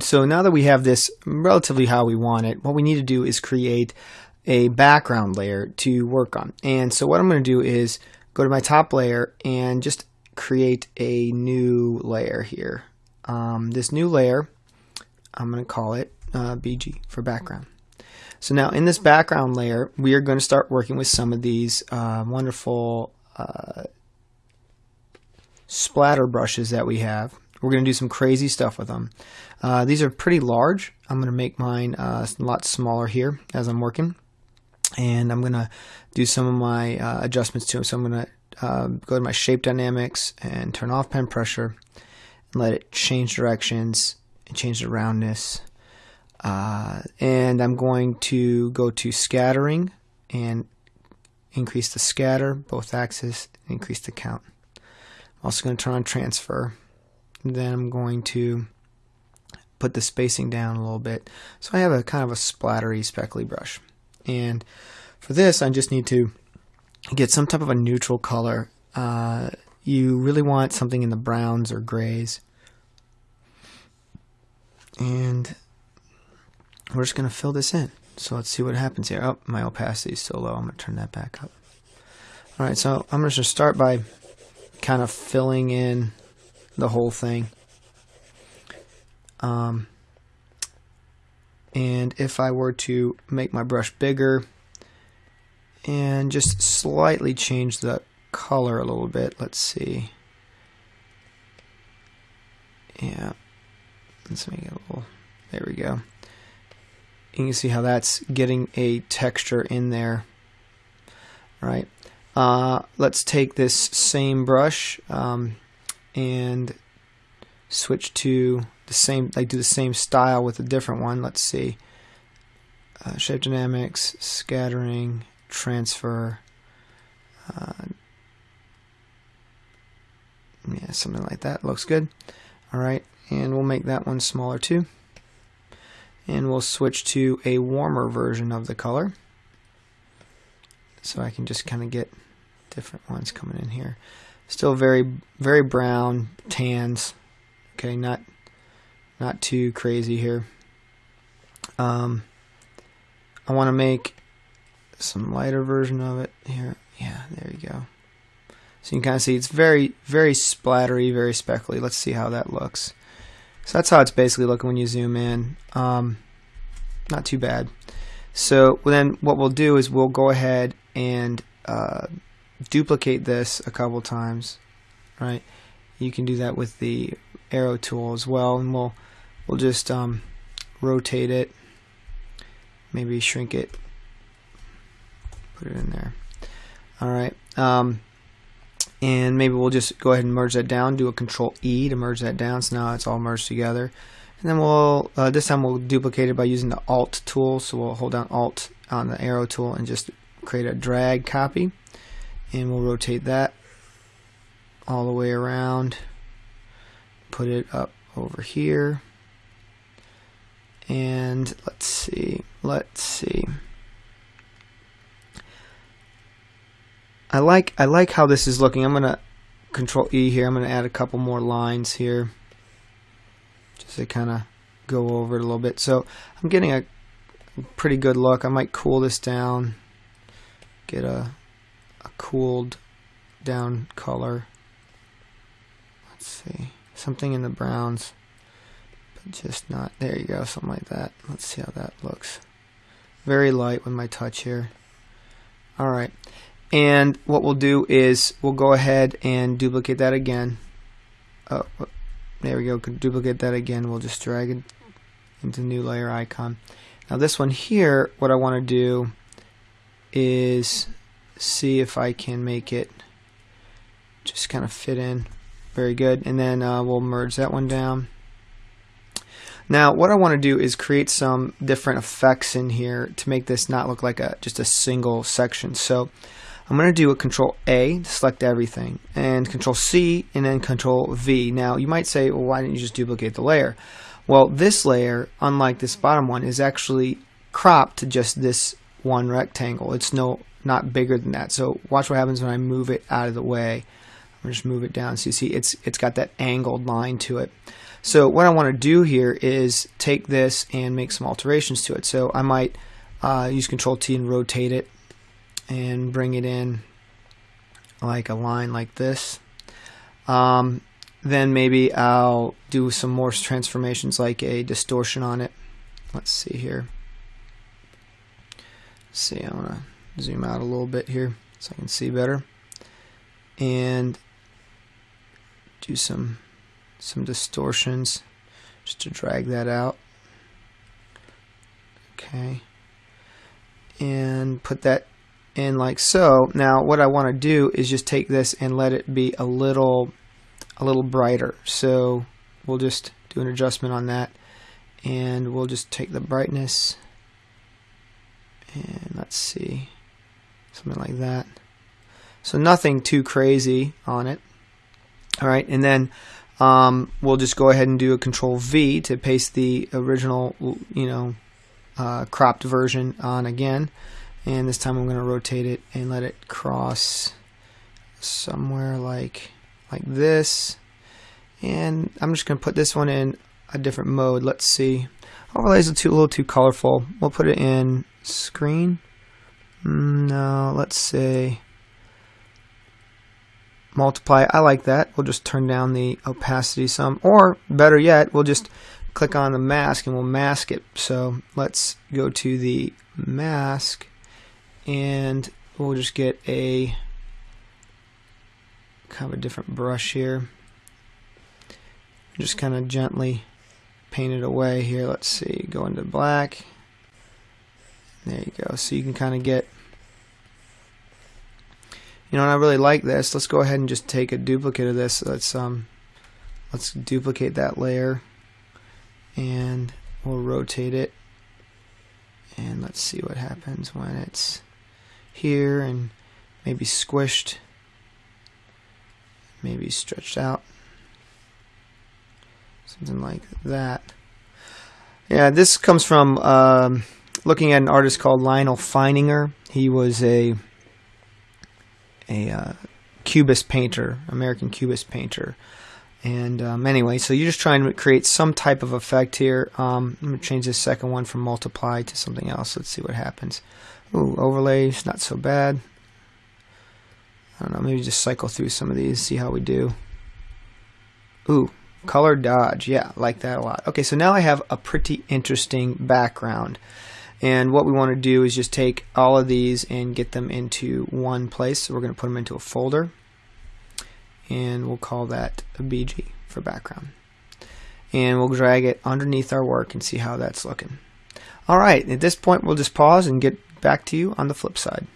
So now that we have this relatively how we want it, what we need to do is create a background layer to work on. And so what I'm going to do is go to my top layer and just create a new layer here. Um, this new layer, I'm going to call it uh, BG for background. So now in this background layer, we are going to start working with some of these uh, wonderful uh, splatter brushes that we have. We're going to do some crazy stuff with them. Uh, these are pretty large. I'm going to make mine uh, a lot smaller here as I'm working. And I'm going to do some of my uh, adjustments to them. So I'm going to uh, go to my shape dynamics and turn off pen pressure and let it change directions and change the roundness. Uh, and I'm going to go to scattering and increase the scatter, both axes, increase the count. I'm also going to turn on transfer. Then I'm going to put the spacing down a little bit. So I have a kind of a splattery speckly brush. And for this, I just need to get some type of a neutral color. Uh, you really want something in the browns or grays. And we're just going to fill this in. So let's see what happens here. Oh, my opacity is so low. I'm going to turn that back up. All right, so I'm just going to start by kind of filling in the whole thing. Um, and if I were to make my brush bigger and just slightly change the color a little bit, let's see. Yeah, let's make it a little, there we go. You can see how that's getting a texture in there, right? Uh, let's take this same brush um, and switch to the same, like do the same style with a different one. Let's see. Uh, shape dynamics, scattering, transfer. Uh, yeah, something like that. Looks good. All right, and we'll make that one smaller too. And we'll switch to a warmer version of the color so I can just kind of get different ones coming in here. Still very, very brown tans. Okay, not not too crazy here. Um, I want to make some lighter version of it here. Yeah, there you go. So you can kind of see it's very, very splattery, very speckly. Let's see how that looks. So that's how it's basically looking when you zoom in. Um, not too bad. So then what we'll do is we'll go ahead and uh, duplicate this a couple times, right? You can do that with the arrow tool as well, and we'll we'll just um, rotate it, maybe shrink it, put it in there. All right, um, and maybe we'll just go ahead and merge that down. Do a Control E to merge that down. So now it's all merged together. And then we'll uh, this time we'll duplicate it by using the Alt tool. So we'll hold down Alt on the arrow tool and just create a drag copy, and we'll rotate that all the way around. Put it up over here, and let's see. Let's see. I like I like how this is looking. I'm gonna Control E here. I'm gonna add a couple more lines here just to kind of go over it a little bit. So I'm getting a pretty good look. I might cool this down, get a cooled down color. Let's see, something in the browns, but just not, there you go, something like that. Let's see how that looks. Very light with my touch here. Alright, and what we'll do is we'll go ahead and duplicate that again. Oh, there we go. Duplicate that again. We'll just drag it into new layer icon. Now this one here, what I want to do is see if I can make it just kind of fit in. Very good. And then uh, we'll merge that one down. Now what I want to do is create some different effects in here to make this not look like a just a single section. So I'm going to do a control A to select everything and control C and then control V. Now you might say, well, why didn't you just duplicate the layer? Well, this layer, unlike this bottom one, is actually cropped to just this one rectangle. It's no not bigger than that. So watch what happens when I move it out of the way. I'm just move it down. So you see it's it's got that angled line to it. So what I want to do here is take this and make some alterations to it. So I might uh, use Control T and rotate it and bring it in like a line like this. Um, then maybe I'll do some more transformations like a distortion on it. Let's see here. Let's see, I want to zoom out a little bit here so I can see better. And do some some distortions just to drag that out. Okay. And put that in like so. Now what I want to do is just take this and let it be a little a little brighter. So we'll just do an adjustment on that and we'll just take the brightness and let's see something like that. So nothing too crazy on it. All right, and then um, we'll just go ahead and do a Control V to paste the original, you know, uh, cropped version on again. And this time I'm going to rotate it and let it cross somewhere like like this. And I'm just going to put this one in a different mode. Let's see. Overlays are too, a little too colorful. We'll put it in screen. Mm, let's say multiply. I like that. We'll just turn down the opacity some. Or better yet, we'll just click on the mask and we'll mask it. So let's go to the mask and we'll just get a kind of a different brush here. Just kind of gently paint it away here. Let's see, go into black. There you go. So you can kind of get you know, and I really like this. Let's go ahead and just take a duplicate of this. Let's um, let's duplicate that layer, and we'll rotate it, and let's see what happens when it's here and maybe squished, maybe stretched out, something like that. Yeah, this comes from um, looking at an artist called Lyonel Feininger. He was a a uh, cubist painter, American cubist painter. And um, anyway, so you're just trying to create some type of effect here. Um, I'm going to change this second one from multiply to something else. Let's see what happens. Ooh, overlays, not so bad. I don't know, maybe just cycle through some of these, see how we do. Ooh, color dodge. Yeah, like that a lot. Okay, so now I have a pretty interesting background. And what we want to do is just take all of these and get them into one place. So we're going to put them into a folder. And we'll call that a BG for background. And we'll drag it underneath our work and see how that's looking. Alright, at this point we'll just pause and get back to you on the flip side.